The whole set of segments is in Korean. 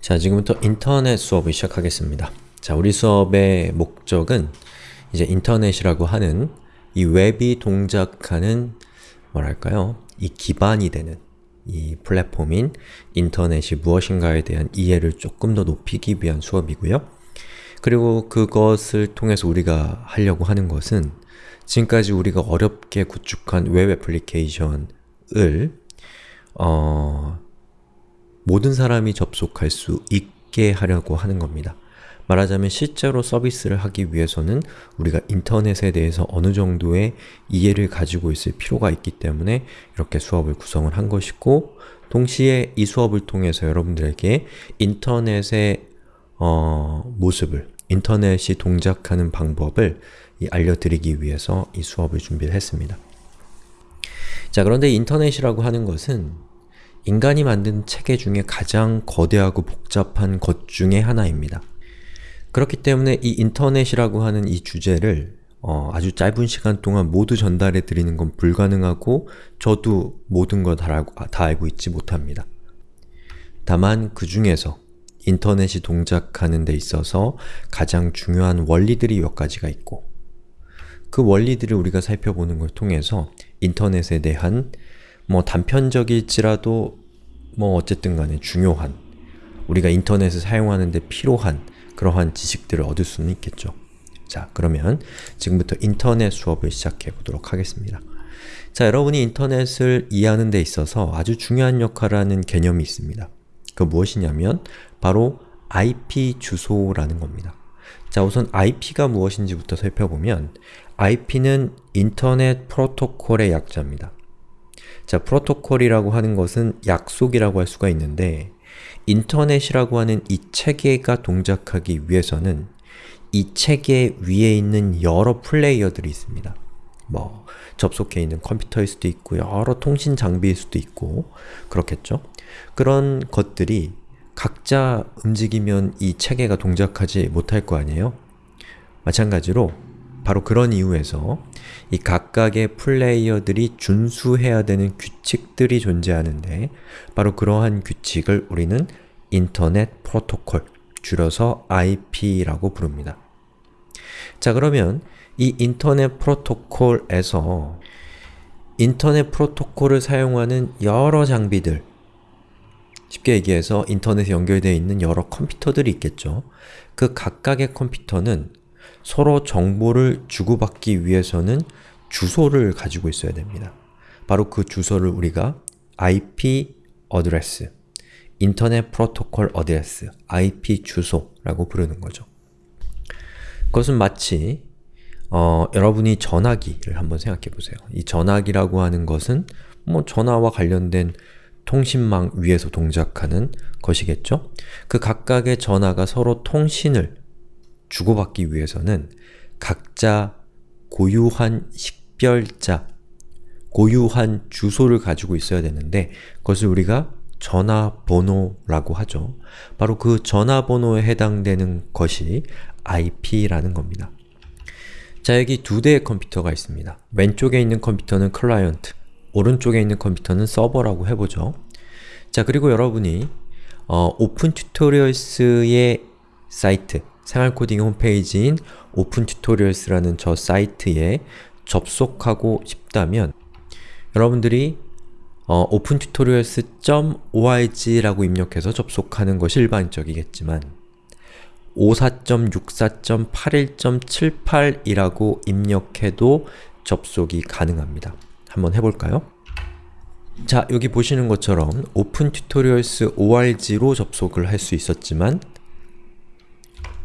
자, 지금부터 인터넷 수업을 시작하겠습니다. 자, 우리 수업의 목적은 이제 인터넷이라고 하는 이 웹이 동작하는 뭐랄까요? 이 기반이 되는 이 플랫폼인 인터넷이 무엇인가에 대한 이해를 조금 더 높이기 위한 수업이고요. 그리고 그것을 통해서 우리가 하려고 하는 것은 지금까지 우리가 어렵게 구축한 웹 애플리케이션을 어, 모든 사람이 접속할 수 있게 하려고 하는 겁니다. 말하자면 실제로 서비스를 하기 위해서는 우리가 인터넷에 대해서 어느 정도의 이해를 가지고 있을 필요가 있기 때문에 이렇게 수업을 구성을 한 것이고 동시에 이 수업을 통해서 여러분들에게 인터넷의 어, 모습을, 인터넷이 동작하는 방법을 알려드리기 위해서 이 수업을 준비를 했습니다. 자 그런데 인터넷이라고 하는 것은 인간이 만든 체계 중에 가장 거대하고 복잡한 것 중에 하나입니다. 그렇기 때문에 이 인터넷이라고 하는 이 주제를 어, 아주 짧은 시간 동안 모두 전달해 드리는 건 불가능하고 저도 모든 걸 다 다 알고 있지 못합니다. 다만 그 중에서 인터넷이 동작하는 데 있어서 가장 중요한 원리들이 몇 가지가 있고 그 원리들을 우리가 살펴보는 걸 통해서 인터넷에 대한 뭐 단편적일지라도 뭐 어쨌든 간에 중요한 우리가 인터넷을 사용하는 데 필요한 그러한 지식들을 얻을 수는 있겠죠. 자, 그러면 지금부터 인터넷 수업을 시작해 보도록 하겠습니다. 자, 여러분이 인터넷을 이해하는 데 있어서 아주 중요한 역할을 하는 개념이 있습니다. 그 무엇이냐면 바로 IP 주소라는 겁니다. 자, 우선 IP가 무엇인지부터 살펴보면 IP는 인터넷 프로토콜의 약자입니다. 자, 프로토콜이라고 하는 것은 약속이라고 할 수가 있는데 인터넷이라고 하는 이 체계가 동작하기 위해서는 이 체계 위에 있는 여러 플레이어들이 있습니다. 뭐 접속해 있는 컴퓨터일 수도 있고 여러 통신 장비일 수도 있고 그렇겠죠? 그런 것들이 각자 움직이면 이 체계가 동작하지 못할 거 아니에요? 마찬가지로 바로 그런 이유에서 이 각각의 플레이어들이 준수해야 되는 규칙들이 존재하는데 바로 그러한 규칙을 우리는 인터넷 프로토콜, 줄여서 IP라고 부릅니다. 자 그러면 이 인터넷 프로토콜에서 인터넷 프로토콜을 사용하는 여러 장비들 쉽게 얘기해서 인터넷에 연결되어 있는 여러 컴퓨터들이 있겠죠. 그 각각의 컴퓨터는 서로 정보를 주고받기 위해서는 주소를 가지고 있어야 됩니다. 바로 그 주소를 우리가 IP address, Internet Protocol address, IP 주소라고 부르는 거죠. 그것은 마치 어, 여러분이 전화기를 한번 생각해 보세요. 이 전화기라고 하는 것은 뭐 전화와 관련된 통신망 위에서 동작하는 것이겠죠? 그 각각의 전화가 서로 통신을 주고받기 위해서는 각자 고유한 식별자, 고유한 주소를 가지고 있어야 되는데 그것을 우리가 전화번호라고 하죠. 바로 그 전화번호에 해당되는 것이 IP라는 겁니다. 자, 여기 두 대의 컴퓨터가 있습니다. 왼쪽에 있는 컴퓨터는 클라이언트, 오른쪽에 있는 컴퓨터는 서버라고 해보죠. 자, 그리고 여러분이 어, Open Tutorials의 사이트, 생활코딩 홈페이지인 Open Tutorials라는 저 사이트에 접속하고 싶다면 여러분들이 어, opentutorials.org라고 입력해서 접속하는 것이 일반적이겠지만 54.64.81.78이라고 입력해도 접속이 가능합니다. 한번 해볼까요? 자, 여기 보시는 것처럼 opentutorials org로 접속을 할 수 있었지만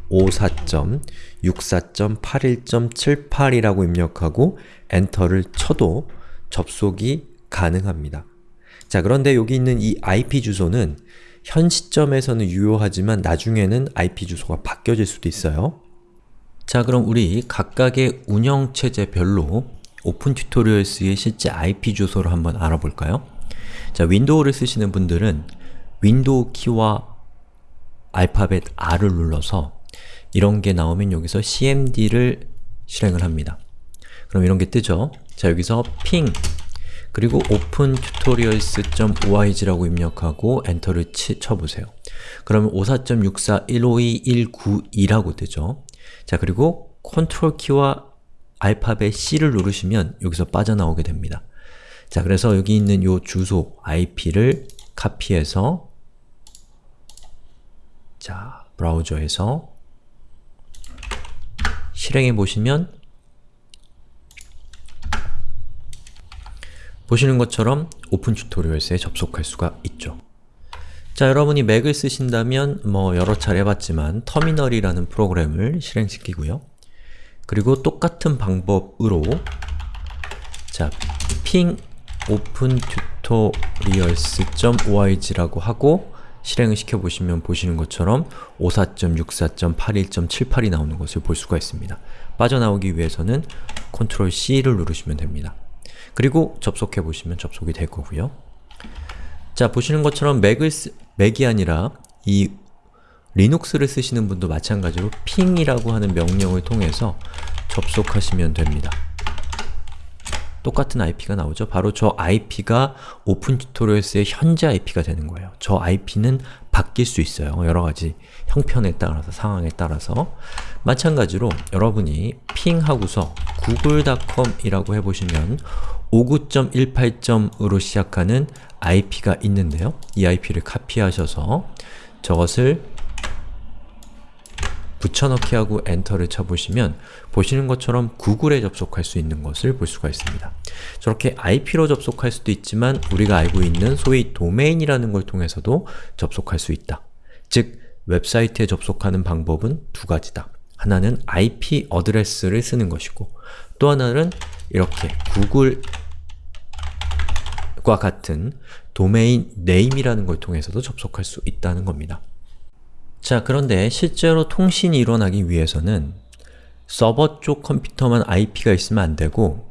54.64.81.78이라고 입력하고 엔터를 쳐도 접속이 가능합니다. 자 그런데 여기 있는 이 IP 주소는 현 시점에서는 유효하지만 나중에는 IP 주소가 바뀌어질 수도 있어요. 자 그럼 우리 각각의 운영체제별로 Open Tutorials의 실제 IP 주소를 한번 알아볼까요? 자 윈도우를 쓰시는 분들은 윈도우 키와 알파벳 R을 눌러서 이런 게 나오면 여기서 cmd를 실행을 합니다. 그럼 이런 게 뜨죠? 자 여기서 ping 그리고 opentutorials.org라고 입력하고 엔터를 치, 쳐보세요. 그러면 54.64.152.192라고 뜨죠. 자, 그리고 컨트롤 키와 알파벳 C를 누르시면 여기서 빠져나오게 됩니다. 자, 그래서 여기 있는 이 주소 IP를 카피해서 자, 브라우저에서 실행해 보시면 보시는 것처럼 오픈 튜토리얼스에 접속할 수가 있죠. 자, 여러분이 맥을 쓰신다면 뭐 여러 차례 해봤지만 터미널이라는 프로그램을 실행시키고요. 그리고 똑같은 방법으로 자, ping opentutorials.org라고 하고 실행을 시켜보시면 보시는 것처럼 54.64.81.78이 나오는 것을 볼 수가 있습니다. 빠져나오기 위해서는 Ctrl C를 누르시면 됩니다. 그리고 접속해 보시면 접속이 될 거고요. 자, 보시는 것처럼 맥을 쓰, 맥이 아니라 이 리눅스를 쓰시는 분도 마찬가지로 ping이라고 하는 명령을 통해서 접속하시면 됩니다. 똑같은 IP가 나오죠. 바로 저 IP가 Open Tutorials의 현재 IP가 되는 거예요. 저 IP는 바뀔 수 있어요. 여러 가지 형편에 따라서, 상황에 따라서 마찬가지로 여러분이 핑하고서 google.com이라고 해보시면 59.18점으로 시작하는 IP가 있는데요. 이 IP를 카피하셔서 저것을 붙여넣기 하고 엔터를 쳐보시면 보시는 것처럼 구글에 접속할 수 있는 것을 볼 수가 있습니다. 저렇게 IP로 접속할 수도 있지만 우리가 알고 있는 소위 도메인이라는 걸 통해서도 접속할 수 있다. 즉, 웹사이트에 접속하는 방법은 두 가지다. 하나는 IP address를 쓰는 것이고 또 하나는 이렇게 구글과 같은 domain name이라는 걸 통해서도 접속할 수 있다는 겁니다. 자, 그런데 실제로 통신이 일어나기 위해서는 서버 쪽 컴퓨터만 IP가 있으면 안 되고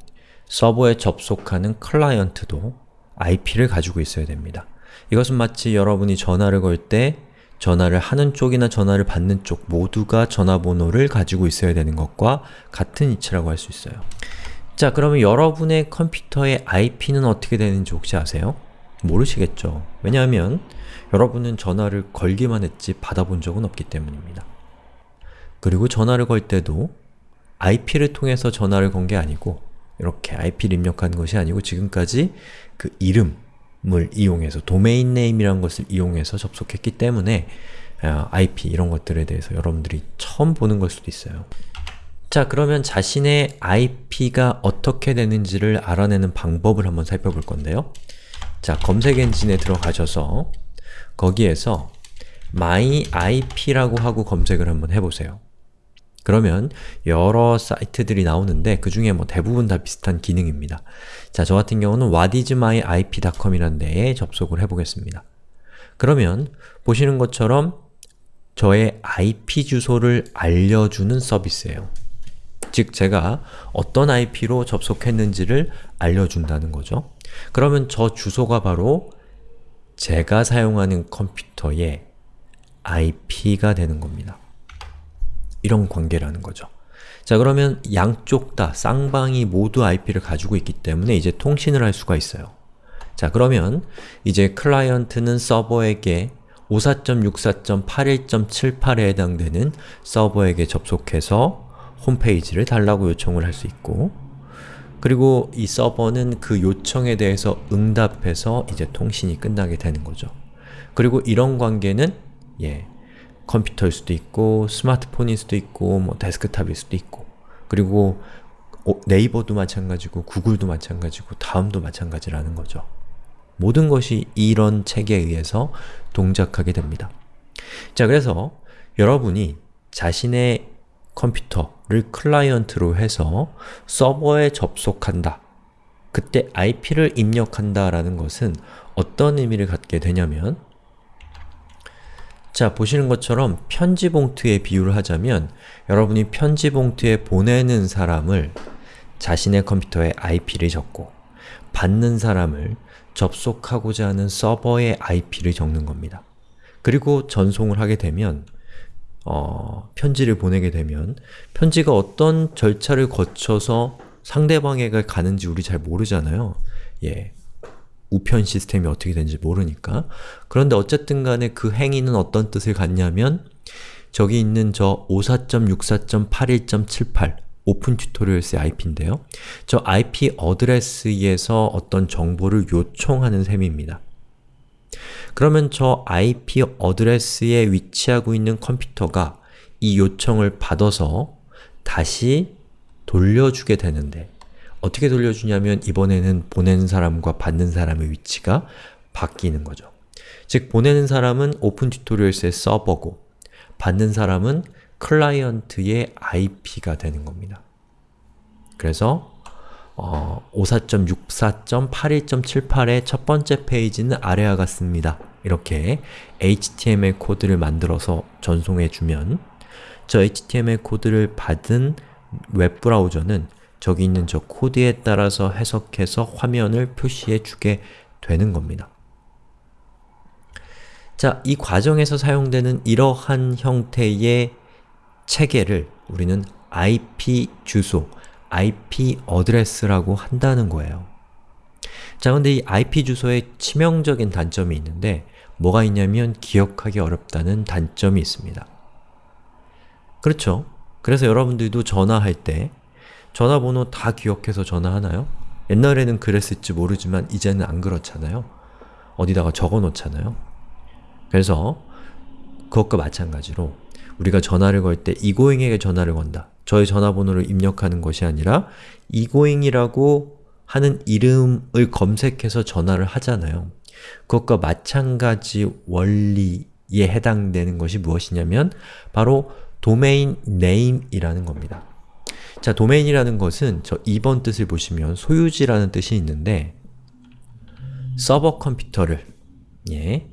서버에 접속하는 클라이언트도 IP를 가지고 있어야 됩니다. 이것은 마치 여러분이 전화를 걸 때 전화를 하는 쪽이나 전화를 받는 쪽 모두가 전화번호를 가지고 있어야 되는 것과 같은 이치라고 할 수 있어요. 자, 그러면 여러분의 컴퓨터의 IP는 어떻게 되는지 혹시 아세요? 모르시겠죠. 왜냐하면 여러분은 전화를 걸기만 했지 받아본 적은 없기 때문입니다. 그리고 전화를 걸 때도 IP를 통해서 전화를 건 게 아니고 이렇게 IP를 입력한 것이 아니고 지금까지 그 이름을 이용해서 domain name이라는 것을 이용해서 접속했기 때문에 IP 이런 것들에 대해서 여러분들이 처음 보는 걸 수도 있어요. 자 그러면 자신의 IP가 어떻게 되는지를 알아내는 방법을 한번 살펴볼 건데요. 자 검색 엔진에 들어가셔서 거기에서 my IP라고 하고 검색을 한번 해보세요. 그러면 여러 사이트들이 나오는데 그 중에 뭐 대부분 다 비슷한 기능입니다. 자, 저 같은 경우는 whatismyip.com이라는 데에 접속을 해보겠습니다. 그러면 보시는 것처럼 저의 IP 주소를 알려주는 서비스예요. 즉, 제가 어떤 IP로 접속했는지를 알려준다는 거죠. 그러면 저 주소가 바로 제가 사용하는 컴퓨터의 IP가 되는 겁니다. 이런 관계라는 거죠. 자 그러면 양쪽 다 쌍방이 모두 IP를 가지고 있기 때문에 이제 통신을 할 수가 있어요. 자 그러면 이제 클라이언트는 서버에게 54.64.81.78에 해당되는 서버에게 접속해서 홈페이지를 달라고 요청을 할 수 있고 그리고 이 서버는 그 요청에 대해서 응답해서 이제 통신이 끝나게 되는 거죠. 그리고 이런 관계는 예, 컴퓨터일 수도 있고 스마트폰일 수도 있고 뭐 데스크탑일 수도 있고 그리고 네이버도 마찬가지고 구글도 마찬가지고 다음도 마찬가지라는 거죠. 모든 것이 이런 체계에 의해서 동작하게 됩니다. 자, 그래서 여러분이 자신의 컴퓨터를 클라이언트로 해서 서버에 접속한다. 그때 IP를 입력한다 라는 것은 어떤 의미를 갖게 되냐면 자, 보시는 것처럼 편지 봉투에 비유를 하자면 여러분이 편지 봉투에 보내는 사람을 자신의 컴퓨터에 IP를 적고 받는 사람을 접속하고자 하는 서버의 IP를 적는 겁니다. 그리고 전송을 하게 되면 어, 편지를 보내게 되면 편지가 어떤 절차를 거쳐서 상대방에게 가는지 우리 잘 모르잖아요. 예, 우편 시스템이 어떻게 되는지 모르니까 그런데 어쨌든 간에 그 행위는 어떤 뜻을 갖냐면 저기 있는 저 54.64.81.78 Open Tutorials의 IP인데요. 저 IP address에서 어떤 정보를 요청하는 셈입니다. 그러면 저 IP address에 위치하고 있는 컴퓨터가 이 요청을 받아서 다시 돌려주게 되는데 어떻게 돌려주냐면 이번에는 보내는 사람과 받는 사람의 위치가 바뀌는 거죠. 즉, 보내는 사람은 Open Tutorials의 서버고 받는 사람은 클라이언트의 IP가 되는 겁니다. 그래서 어, 54.64.81.78의 첫 번째 페이지는 아래와 같습니다. 이렇게 HTML 코드를 만들어서 전송해 주면 저 HTML 코드를 받은 웹브라우저는 저기 있는 저 코드에 따라서 해석해서 화면을 표시해 주게 되는 겁니다. 자, 이 과정에서 사용되는 이러한 형태의 체계를 우리는 IP 주소, IP address라고 한다는 거예요. 자, 근데 이 IP 주소에 치명적인 단점이 있는데 뭐가 있냐면 기억하기 어렵다는 단점이 있습니다. 그렇죠? 그래서 여러분들도 전화할 때 전화번호 다 기억해서 전화하나요? 옛날에는 그랬을지 모르지만 이제는 안 그렇잖아요. 어디다가 적어 놓잖아요. 그래서 그것과 마찬가지로 우리가 전화를 걸 때 이고잉에게 전화를 건다. 저의 전화번호를 입력하는 것이 아니라 egoing이라고 하는 이름을 검색해서 전화를 하잖아요. 그것과 마찬가지 원리에 해당되는 것이 무엇이냐면 바로 domain name이라는 겁니다. 자, 도메인이라는 것은 저 2번 뜻을 보시면 소유지라는 뜻이 있는데 서버 컴퓨터를 예,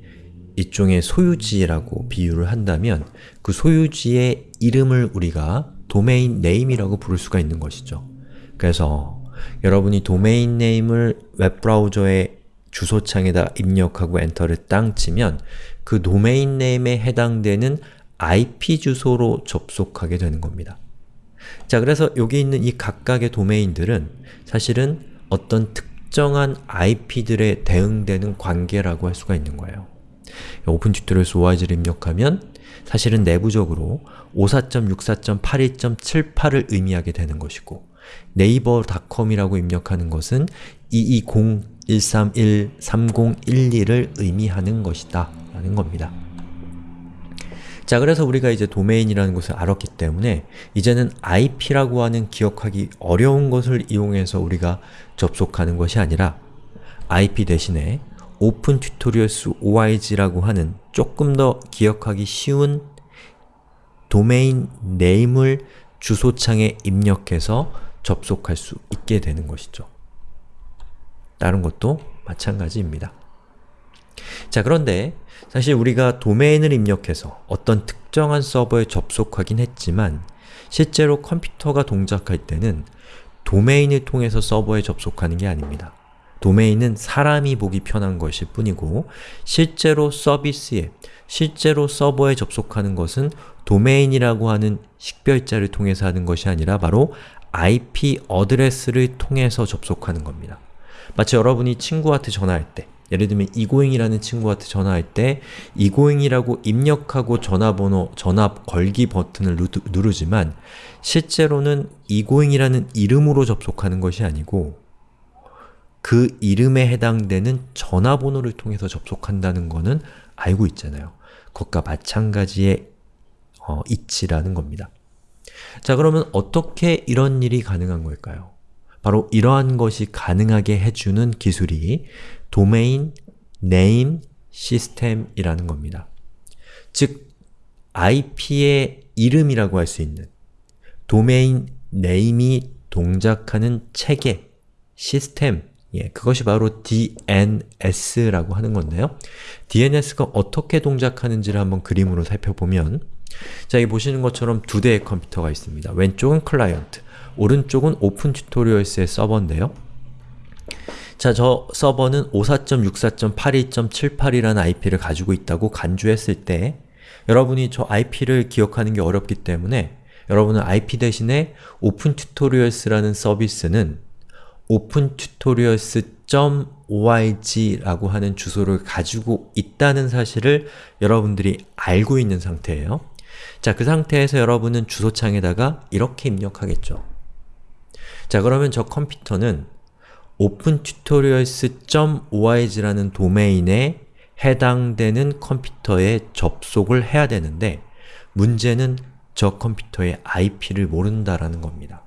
일종의 소유지라고 비유를 한다면 그 소유지의 이름을 우리가 domain name이라고 부를 수가 있는 것이죠. 그래서 여러분이 domain name을 웹브라우저의 주소창에다 입력하고 엔터를 땅 치면 그 domain name에 해당되는 IP 주소로 접속하게 되는 겁니다. 자, 그래서 여기 있는 이 각각의 도메인들은 사실은 어떤 특정한 IP들에 대응되는 관계라고 할 수가 있는 거예요. opentutorials.org를 입력하면 사실은 내부적으로 54.64.81.78을 의미하게 되는 것이고 naver.com이라고 입력하는 것은 220.131.3012를 의미하는 것이다 라는 겁니다. 자, 그래서 우리가 이제 도메인이라는 것을 알았기 때문에 이제는 IP라고 하는 기억하기 어려운 것을 이용해서 우리가 접속하는 것이 아니라 IP 대신에 opentutorials.org라고 하는 조금 더 기억하기 쉬운 도메인 네임을 주소창에 입력해서 접속할 수 있게 되는 것이죠. 다른 것도 마찬가지입니다. 자 그런데 사실 우리가 도메인을 입력해서 어떤 특정한 서버에 접속하긴 했지만 실제로 컴퓨터가 동작할 때는 도메인을 통해서 서버에 접속하는 게 아닙니다. 도메인은 사람이 보기 편한 것일 뿐이고 실제로 서비스에, 실제로 서버에 접속하는 것은 도메인이라고 하는 식별자를 통해서 하는 것이 아니라 바로 IP 어드레스를 통해서 접속하는 겁니다. 마치 여러분이 친구한테 전화할 때 예를 들면 이고잉이라는 친구한테 전화할 때 이고잉이라고 입력하고 전화번호, 전화 걸기 버튼을 누르지만 실제로는 이고잉이라는 이름으로 접속하는 것이 아니고 그 이름에 해당되는 전화번호를 통해서 접속한다는 것은 알고 있잖아요. 그것과 마찬가지의 어, 이치라는 겁니다. 자 그러면 어떻게 이런 일이 가능한 걸까요? 바로 이러한 것이 가능하게 해주는 기술이 도메인 네임 시스템이라는 겁니다. 즉, IP의 이름이라고 할 수 있는 domain name이 동작하는 체계, 시스템, 예, 그것이 바로 DNS라고 하는 건데요. DNS가 어떻게 동작하는지를 한번 그림으로 살펴보면 자, 여기 보시는 것처럼 두 대의 컴퓨터가 있습니다. 왼쪽은 클라이언트, 오른쪽은 Open Tutorials의 서버인데요. 자, 저 서버는 54.64.82.78이라는 IP를 가지고 있다고 간주했을 때 여러분이 저 IP를 기억하는 게 어렵기 때문에 여러분은 IP 대신에 Open Tutorials라는 서비스는 opentutorials.org라고 하는 주소를 가지고 있다는 사실을 여러분들이 알고 있는 상태예요. 자, 그 상태에서 여러분은 주소창에다가 이렇게 입력하겠죠. 자, 그러면 저 컴퓨터는 opentutorials.org라는 도메인에 해당되는 컴퓨터에 접속을 해야 되는데 문제는 저 컴퓨터의 IP를 모른다라는 겁니다.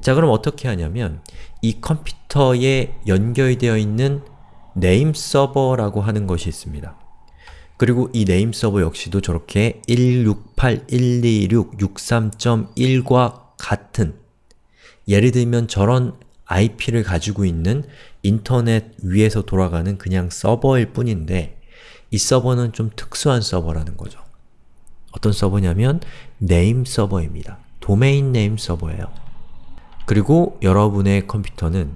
자 그럼 어떻게 하냐면 이 컴퓨터에 연결되어 있는 name 서버라고 하는 것이 있습니다. 그리고 이 name 서버 역시도 저렇게 168.126.63.1과 같은 예를 들면 저런 IP를 가지고 있는 인터넷 위에서 돌아가는 그냥 서버일 뿐인데 이 서버는 좀 특수한 서버라는 거죠. 어떤 서버냐면 name 서버입니다. domain name 서버예요. 그리고 여러분의 컴퓨터는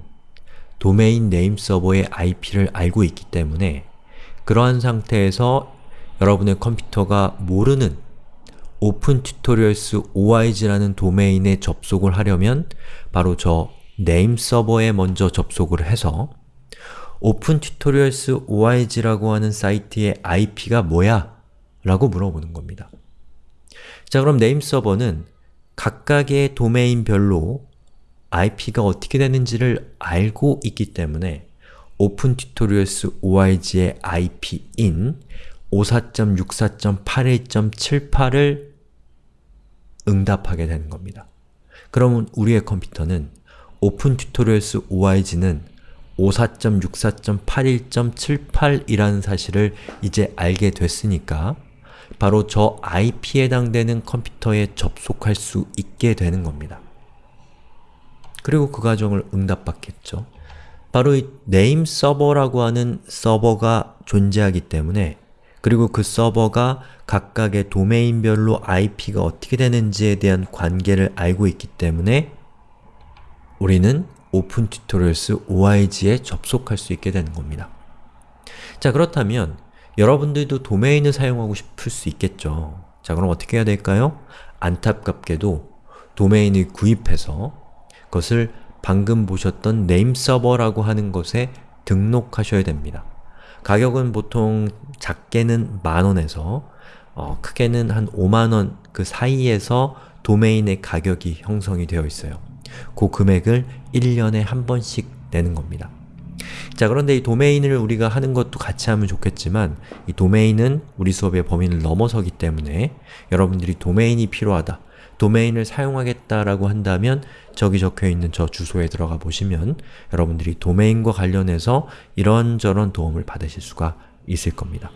domain name 서버의 IP를 알고 있기 때문에 그러한 상태에서 여러분의 컴퓨터가 모르는 opentutorials.org라는 도메인에 접속을 하려면 바로 저 name 서버에 먼저 접속을 해서 opentutorials.org라고 하는 사이트의 IP가 뭐야? 라고 물어보는 겁니다. 자 그럼 name 서버는 각각의 도메인별로 IP가 어떻게 되는지를 알고 있기 때문에 opentutorials.org의 IP인 54.64.81.78을 응답하게 되는 겁니다. 그러면 우리의 컴퓨터는 opentutorials.org는 54.64.81.78이라는 사실을 이제 알게 됐으니까 바로 저 IP에 해당되는 컴퓨터에 접속할 수 있게 되는 겁니다. 그리고 그 과정을 응답받겠죠. 바로 이 name 서버라고 하는 서버가 존재하기 때문에 그리고 그 서버가 각각의 도메인별로 IP가 어떻게 되는지에 대한 관계를 알고 있기 때문에 우리는 opentutorials org에 접속할 수 있게 되는 겁니다. 자 그렇다면 여러분들도 도메인을 사용하고 싶을 수 있겠죠. 자 그럼 어떻게 해야 될까요? 안타깝게도 도메인을 구입해서 그 것을 방금 보셨던 server라고 하는 것에 등록하셔야 됩니다. 가격은 보통 작게는 만원에서 어, 크게는 한 5만원 그 사이에서 도메인의 가격이 형성이 되어 있어요. 그 금액을 1년에 한 번씩 내는 겁니다. 자 그런데 이 도메인을 우리가 하는 것도 같이 하면 좋겠지만 이 도메인은 우리 수업의 범위를 넘어서기 때문에 여러분들이 도메인이 필요하다 도메인을 사용하겠다라고 한다면 저기 적혀있는 저 주소에 들어가 보시면 여러분들이 도메인과 관련해서 이런저런 도움을 받으실 수가 있을 겁니다.